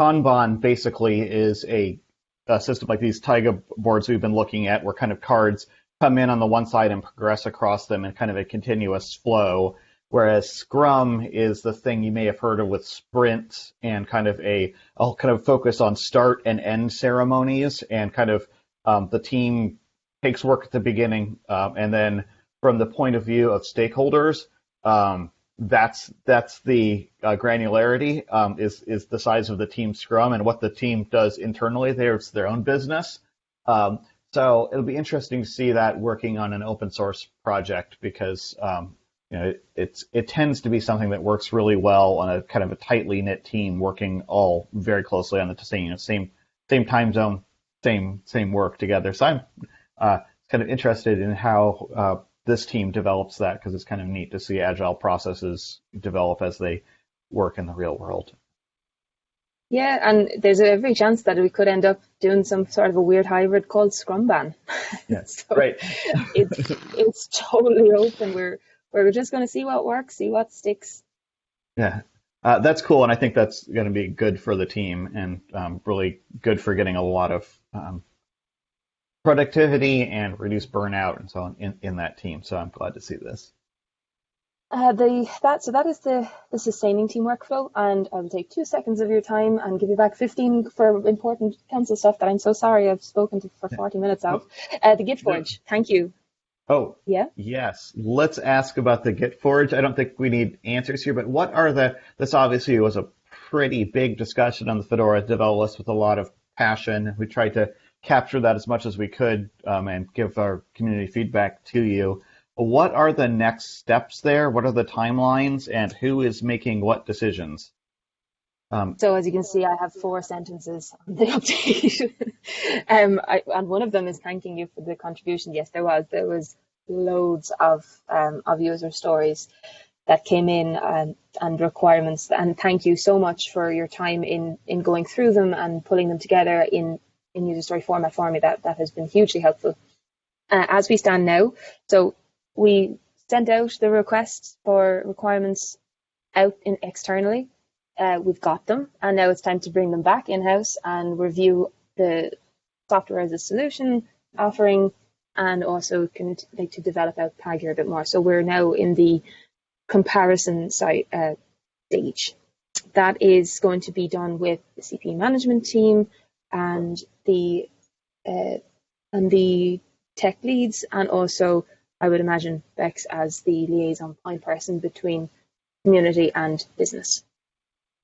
Speaker 1: Kanban basically is a a system like these Taiga boards we've been looking at where kind of cards come in on the one side and progress across them in kind of a continuous flow. Whereas Scrum is the thing you may have heard of with sprints and kind of a, I'll kind of focus on start and end ceremonies and kind of um, the team takes work at the beginning um, and then from the point of view of stakeholders, um, that's that's the uh, granularity um, is is the size of the team scrum and what the team does internally. There's their own business. Um, so it'll be interesting to see that working on an open source project because um, you know it, it's it tends to be something that works really well on a kind of a tightly knit team working all very closely on the same you know, same same time zone, same same work together. So I'm uh, kind of interested in how uh, this team develops that because it's kind of neat to see agile processes develop as they work in the real world.
Speaker 2: Yeah, and there's every chance that we could end up doing some sort of a weird hybrid called Scrumban.
Speaker 1: Yeah, so right.
Speaker 2: it's it's totally open. We're we're just going to see what works, see what sticks.
Speaker 1: Yeah, uh, that's cool, and I think that's going to be good for the team and um, really good for getting a lot of um, productivity and reduce burnout and so on in, in that team. So I'm glad to see this.
Speaker 2: Uh, the that so that is the the sustaining team workflow, and I will take two seconds of your time and give you back fifteen for important council stuff that I'm so sorry I've spoken to for forty minutes of. Uh, the Gitforge, thank you.
Speaker 1: Oh
Speaker 2: yeah,
Speaker 1: yes. Let's ask about the Gitforge. I don't think we need answers here, but what are the? This obviously was a pretty big discussion on the Fedora develop list with a lot of passion. We tried to capture that as much as we could um, and give our community feedback to you. What are the next steps there? What are the timelines, and who is making what decisions?
Speaker 2: Um, so as you can see, I have four sentences on the update, um, I, and one of them is thanking you for the contribution. Yes, there was there was loads of um, of user stories that came in and, and requirements, and thank you so much for your time in in going through them and pulling them together in in user story format for me. That that has been hugely helpful. Uh, as we stand now, so we sent out the requests for requirements out in externally. Uh, we've got them, and now it's time to bring them back in house and review the software as a solution offering, and also can like to develop out Pagure a bit more. So we're now in the comparison site uh, stage. That is going to be done with the CPE management team and the uh, and the tech leads, and also I would imagine Bex as the liaison point person between community and business.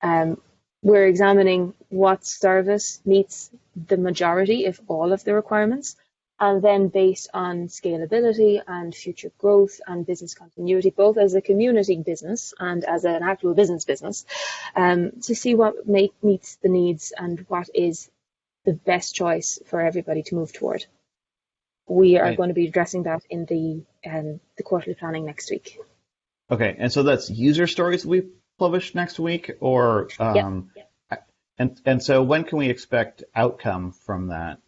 Speaker 2: Um, we're examining what service meets the majority, if all, of the requirements, and then based on scalability and future growth and business continuity, both as a community business and as an actual business business, um, to see what make, meets the needs and what is the best choice for everybody to move toward. We are right. going to be addressing that in the um, the quarterly planning next week.
Speaker 1: Okay, and so that's user stories we publish next week, or um, yep. Yep. and and so when can we expect outcome from that?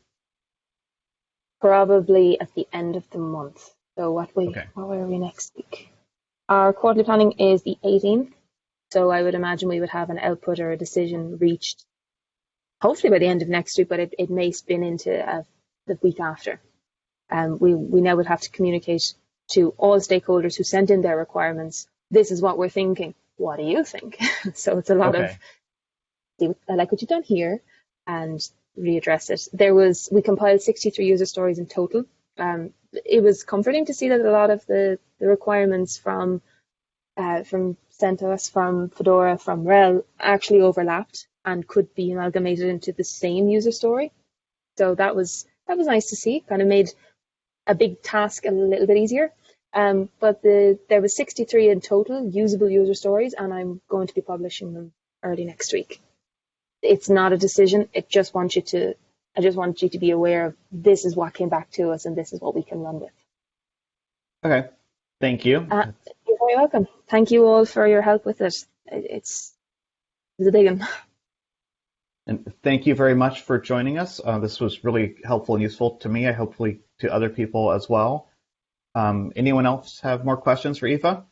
Speaker 2: Probably at the end of the month. So what we okay. what are we next week? Our quarterly planning is the 18th, so I would imagine we would have an output or a decision reached hopefully by the end of next week, but it, it may spin into uh, the week after. Um, we, we now would have to communicate to all stakeholders who sent in their requirements, this is what we're thinking. What do you think? so it's a lot okay. of, I like what you've done here, and readdress it. There was, we compiled 63 user stories in total. Um, it was comforting to see that a lot of the, the requirements from uh, from CentOS, from Fedora, from RHEL actually overlapped and could be amalgamated into the same user story. So that was that was nice to see. Kind of made a big task a little bit easier. Um, but the there was 63 in total usable user stories, and I'm going to be publishing them early next week. It's not a decision. It just wants you to. I just want you to be aware of this is what came back to us, and this is what we can run with.
Speaker 1: Okay, thank you.
Speaker 2: Uh, you're very welcome. Thank you all for your help with it. It's it's a big one.
Speaker 1: And thank you very much for joining us. Uh, this was really helpful and useful to me, I hopefully to other people as well. Um, anyone else have more questions for Aoife?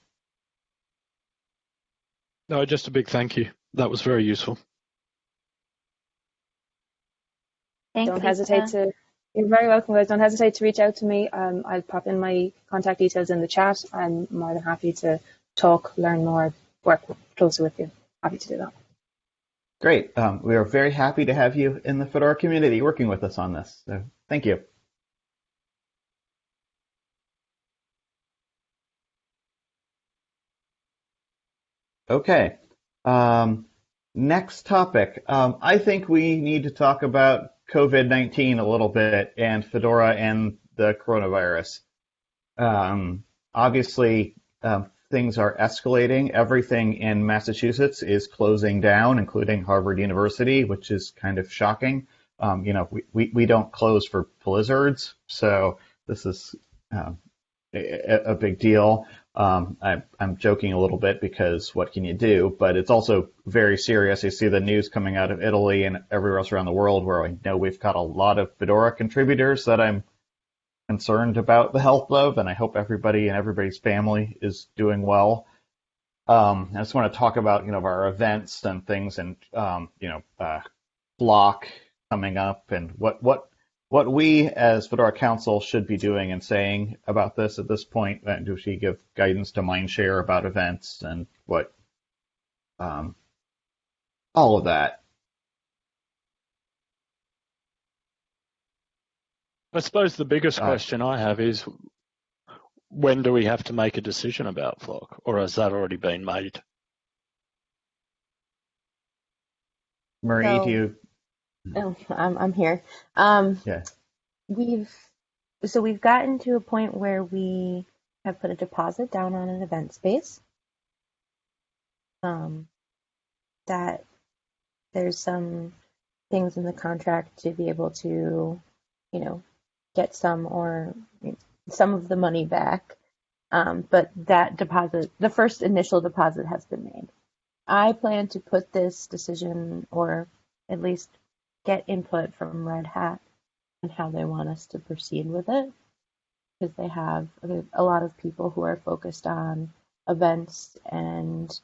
Speaker 4: No, just a big thank you. That was very useful.
Speaker 2: Thanks, Don't hesitate to You're very welcome, guys. Don't hesitate to reach out to me. Um, I'll pop in my contact details in the chat. I'm more than happy to talk, learn more, work closer with you. Happy to do that.
Speaker 1: Great. Um, we are very happy to have you in the Fedora community working with us on this. So thank you. Okay. Um, next topic. Um, I think we need to talk about COVID 19 a little bit and Fedora and the coronavirus. Um, obviously, um, things are escalating. Everything in Massachusetts is closing down, including Harvard University, which is kind of shocking. Um, you know, we, we, we don't close for blizzards, so this is uh, a, a, big deal. Um, I, am joking a little bit because what can you do? But it's also very serious. You see the news coming out of Italy and everywhere else around the world where I know we've got a lot of Fedora contributors that I'm concerned about the health of, and I hope everybody and everybody's family is doing well. Um, I just want to talk about you know our events and things, and um, you know uh, Flock coming up, and what what what we as Fedora Council should be doing and saying about this at this point. And do we give guidance to Mindshare about events and what um, all of that?
Speaker 4: I suppose the biggest
Speaker 1: Uh,
Speaker 4: question I have is when do we have to make a decision about Flock, or has that already been made?
Speaker 1: Marie,
Speaker 5: So-
Speaker 1: do you?
Speaker 5: Oh, I'm I'm here. Um,
Speaker 1: Yeah.
Speaker 5: We've so we've gotten to a point where we have put a deposit down on an event space. Um, that there's some things in the contract to be able to, you know, get some or some of the money back. Um, but that deposit, the first initial deposit has been made. I plan to put this decision or at least get input from Red Hat on how they want us to proceed with it because they have a lot of people who are focused on events and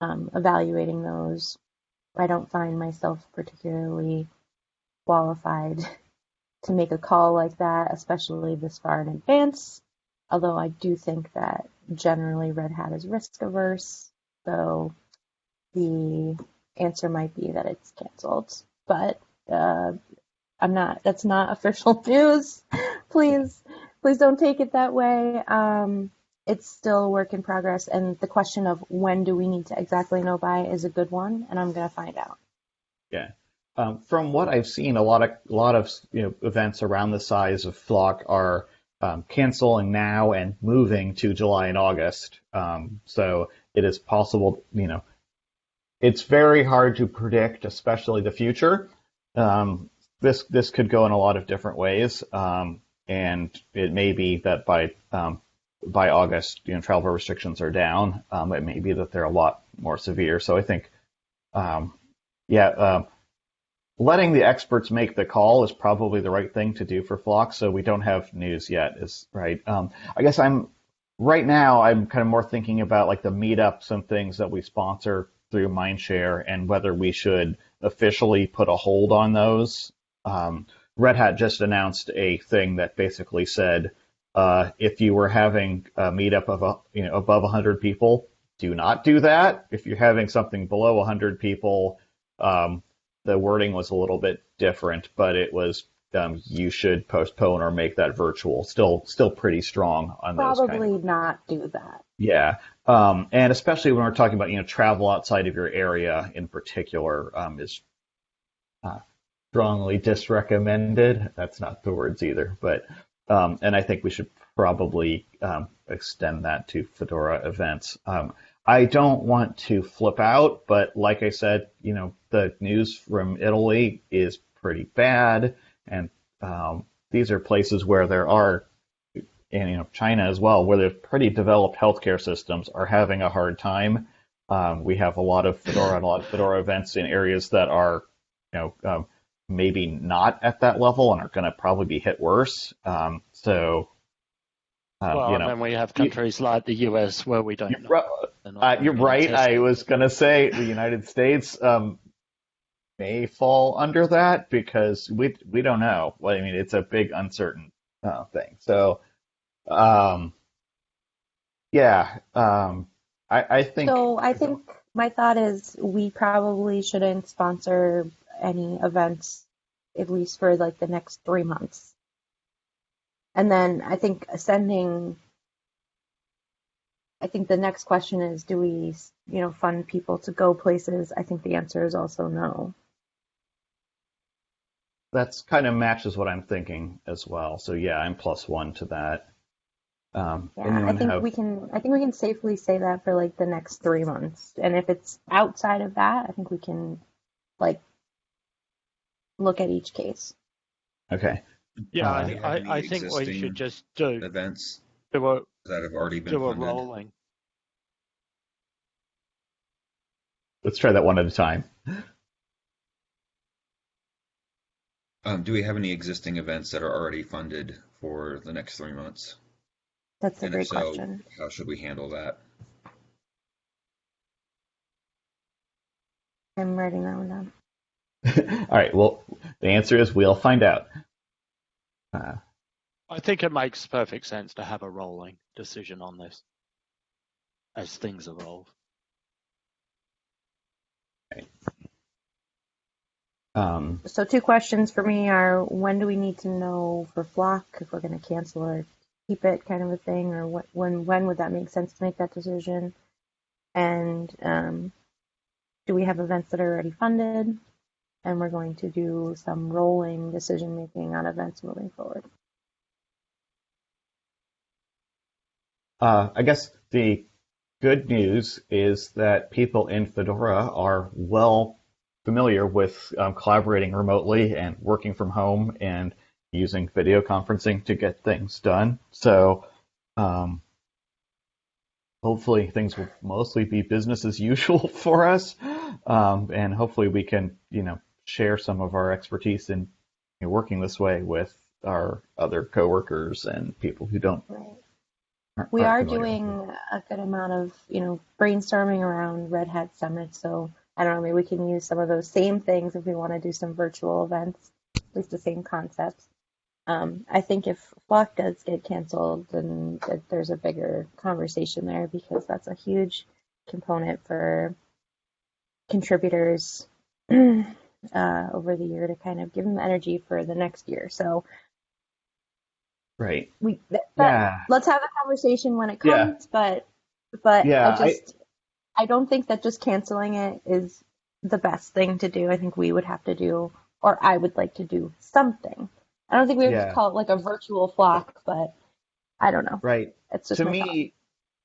Speaker 5: um, evaluating those. I don't find myself particularly qualified to make a call like that, especially this far in advance. Although I do think that generally Red Hat is risk averse, so the answer might be that it's canceled. But uh, I'm not. That's not official news. please, please don't take it that way. Um, it's still a work in progress, and the question of when do we need to exactly know by is a good one, and I'm going to find out.
Speaker 1: Yeah. Um, from what I've seen, a lot of a lot of you know events around the size of Flock are um, canceling now and moving to July and August. Um, so it is possible, you know, it's very hard to predict, especially the future. Um, this this could go in a lot of different ways, um, and it may be that by um, by August, you know, travel restrictions are down. It may be that they're a lot more severe. So I think, yeah, uh, letting the experts make the call is probably the right thing to do for Flock. So we don't have news yet, is right. Um, I guess I'm right now. I'm kind of more thinking about like the meetups and things that we sponsor through Mindshare and whether we should officially put a hold on those. Um, Red Hat just announced a thing that basically said uh, if you were having a meetup of a, you know above 100 people, do not do that. If you're having something below 100 people, um, the wording was a little bit different, but it was um, you should postpone or make that virtual. Still, still pretty strong on those.
Speaker 5: Probably
Speaker 1: kind of,
Speaker 5: not do that.
Speaker 1: yeah, um, and especially when we're talking about you know travel outside of your area in particular um, is uh, strongly disrecommended. That's not the words either, but um, and I think we should probably um, extend that to Fedora events. Um, I don't want to flip out, but like I said, you know, the news from Italy is pretty bad, and um, these are places where there are, and you know, China as well, where there's pretty developed healthcare systems are having a hard time. Um, we have a lot of Fedora and a lot of Fedora events in areas that are, you know, um, maybe not at that level and are going to probably be hit worse. Um, so, uh,
Speaker 4: well,
Speaker 1: you know,
Speaker 4: and then we have countries like the US where we don't.
Speaker 1: You're,
Speaker 4: They're
Speaker 1: uh, you're right. I was going to say the United States. Um, may fall under that because we we don't know. Well, I mean, it's a big uncertain uh, thing. So, um, yeah, um, I, I think.
Speaker 5: So I think my thought is we probably shouldn't sponsor any events, at least for like the next three months. And then I think sending, I think the next question is, do we, you know, fund people to go places? I think the answer is also no.
Speaker 1: That's kind of matches what I'm thinking as well. So yeah, I'm plus one to that. Um,
Speaker 5: Yeah, I think
Speaker 1: have-
Speaker 5: we can, I think we can safely say that for like the next three months. And if it's outside of that, I think we can like look at each case.
Speaker 1: Okay.
Speaker 4: Yeah,
Speaker 1: Uh,
Speaker 4: I,
Speaker 7: have
Speaker 4: I,
Speaker 7: any
Speaker 4: I think we
Speaker 7: existing
Speaker 4: should just do
Speaker 7: Events
Speaker 4: do a
Speaker 7: that have already been
Speaker 4: do a
Speaker 7: funded.
Speaker 4: rolling.
Speaker 1: Let's try that one at a time.
Speaker 7: Um, do we have any existing events that are already funded for the next three months?
Speaker 5: That's a
Speaker 7: And
Speaker 5: great
Speaker 7: so,
Speaker 5: question.
Speaker 7: how should we handle that?
Speaker 5: I'm writing that one down.
Speaker 1: All right. Well, the answer is we'll find out. Uh,
Speaker 4: I think it makes perfect sense to have a rolling decision on this as things evolve.
Speaker 1: um,
Speaker 5: So two questions for me are when do we need to know for Flock if we're going to cancel or keep it kind of a thing or what, when when would that make sense to make that decision? And um, do we have events that are already funded? And we're going to do some rolling decision making on events moving forward.
Speaker 1: Uh, I guess the good news is that people in Fedora are well familiar with um, collaborating remotely and working from home and using video conferencing to get things done. So um, hopefully things will mostly be business as usual for us, um, and hopefully we can, you know, share some of our expertise in you know, working this way with our other coworkers and people who don't.
Speaker 5: Right.
Speaker 1: aren't-
Speaker 5: We
Speaker 1: aren't
Speaker 5: are
Speaker 1: it.
Speaker 5: doing a good amount of, you know, brainstorming around Red Hat Summit. So I don't know, maybe we can use some of those same things if we want to do some virtual events, at least the same concepts. Um, I think if Flock does get canceled, then there's a bigger conversation there because that's a huge component for contributors uh, over the year to kind of give them energy for the next year. So
Speaker 1: Right.
Speaker 5: we that,
Speaker 1: Yeah.
Speaker 5: let's have a conversation when it
Speaker 1: Yeah.
Speaker 5: comes but but
Speaker 1: Yeah,
Speaker 5: i just I, don't think that just canceling it is the best thing to do i think we would have to do or i would like to do something i don't think we would
Speaker 1: Yeah.
Speaker 5: call it like a virtual flock but i don't know
Speaker 1: Right.
Speaker 5: it's just
Speaker 1: to me,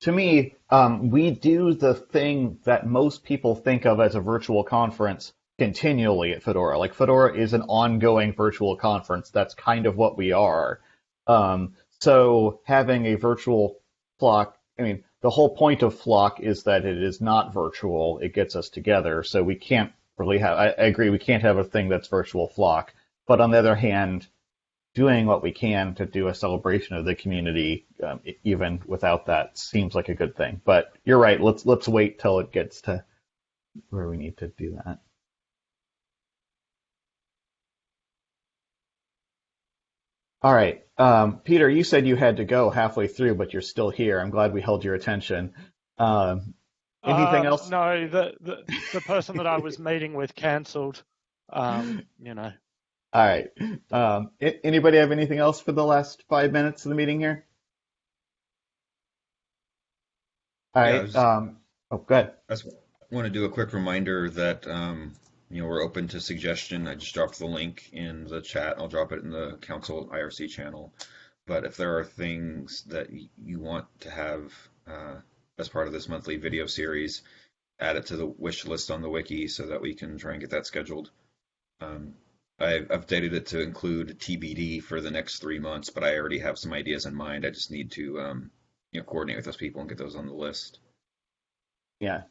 Speaker 1: to me, um, we do the thing that most people think of as a virtual conference continually at Fedora. Like Fedora is an ongoing virtual conference. That's kind of what we are. Um, so having a virtual flock, I mean, the whole point of flock is that it is not virtual. It gets us together. So we can't really have. I, I agree. We can't have a thing that's virtual flock. But on the other hand, doing what we can to do a celebration of the community, um, even without that, seems like a good thing. But you're right. Let's let's wait till it gets to where we need to do that. All right, um, Peter. You said you had to go halfway through, but you're still here. I'm glad we held your attention. Um, anything
Speaker 4: Um,
Speaker 1: else?
Speaker 4: No, the, the the person that I was meeting with cancelled. Um, you know,
Speaker 1: All right. Um, anybody have anything else for the last five minutes of the meeting here? All
Speaker 7: Yeah, I was-
Speaker 1: Um, oh, good.
Speaker 7: I want to do a quick reminder that um, you know we're open to suggestion. I just dropped the link in the chat. I'll drop it in the council IRC channel. But if there are things that you want to have uh, as part of this monthly video series, add it to the wish list on the wiki so that we can try and get that scheduled. Um, I've updated it to include TBD for the next three months, but I already have some ideas in mind. I just need to um, you know coordinate with those people and get those on the list.
Speaker 1: Yeah.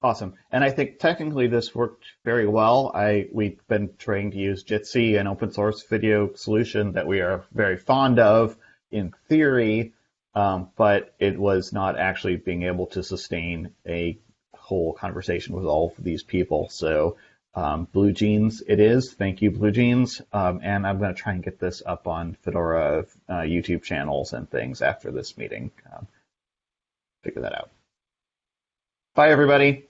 Speaker 1: Awesome. And I think technically this worked very well. I we've been trying to use Jitsi, an open source video solution that we are very fond of in theory, um, but it was not actually being able to sustain a whole conversation with all of these people. So Um, BlueJeans, it is. Thank you, BlueJeans. Um, and I'm going to try and get this up on Fedora uh, YouTube channels and things after this meeting. Um, figure that out. Bye, everybody.